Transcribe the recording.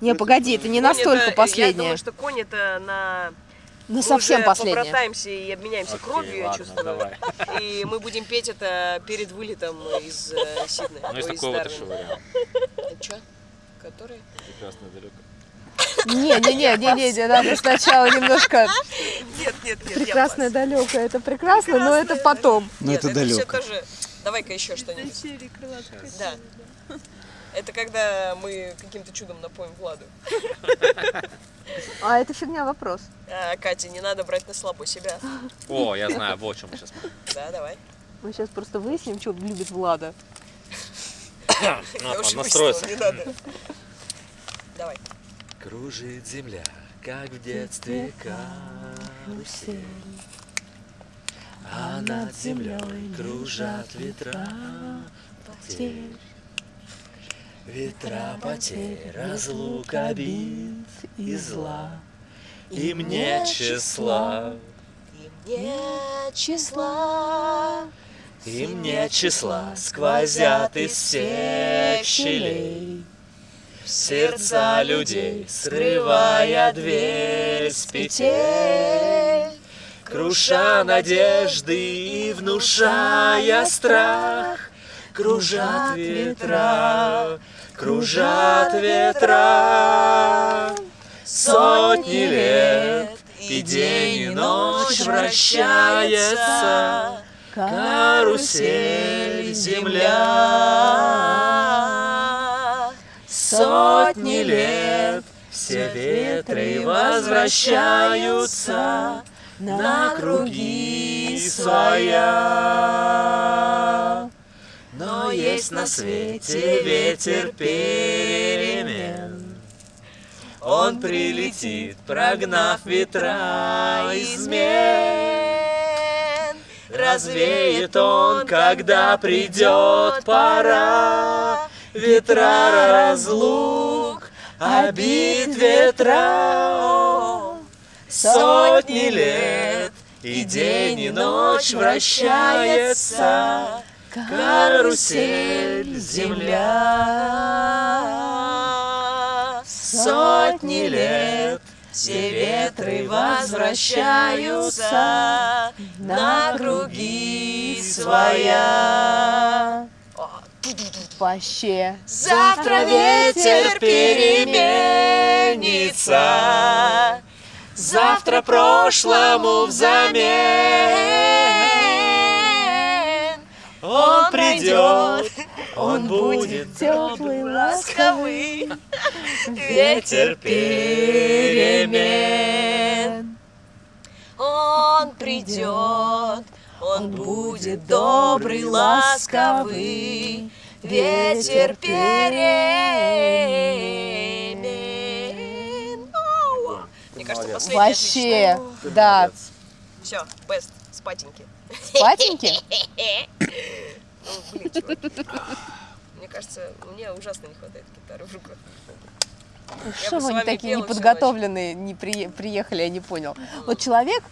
Не, погоди, это не настолько это- Я последнее. думаю, что конь это на... Ну, Мы совсем последнее. побратаемся и обменяемся Окей, кровью, я ладно, чувствую. давай. И мы будем петь это перед вылетом из э, Сиднея. Ну, из такой вот еще вариант. Чё? Который? Прекрасное далеко. Не, не, не, не, не, не, надо сначала немножко Нет, нет, нет. прекрасное далекое. Это прекрасно, но это потом. Ну, Нет, это это все далеко. Давай-ка еще что-нибудь. Да. Это когда мы каким-то чудом напоим Владу. А это фигня вопрос. А, Катя, не надо брать на слабо себя. О, я знаю, вот о чем мы сейчас Да, давай. Мы сейчас просто выясним, что любит Влада. Я Надо уже настроиться. не надо. Давай. Кружит земля, как в детстве карусель. А над землей кружат ветра потерь. Ветра потерь, разлук обид и зла. И мне числа, И мне числа. и мне числа сквозят из всех щелей. Сердца людей, срывая дверь с петель, Круша надежды и внушая страх, Кружат ветра, кружат ветра. Сотни лет и день и ночь вращается Карусель земля. Сотни лет все ветры возвращаются на круги своя. Но есть на свете ветер перемен. Он прилетит, прогнав ветра измен. Развеет он, когда придет пора. Ветра разлук, обид ветра. Сотни лет и день и ночь вращается карусель земля. Сотни лет все ветры возвращаются на круги своя. Вообще. Завтра ветер переменится, Завтра прошлому взамен. Он придет, он будет Теплый, ласковый, ветер перемен. Он придет, он будет добрый, ласковый, ветер перемен. Кажется, последняя Вообще, да. Все, бест, спатеньки. Спатеньки? Ну, блин, чувак. Мне кажется, мне ужасно не хватает гитары в руках. Что вы такие неподготовленные, не при- приехали, я не понял. Вот человек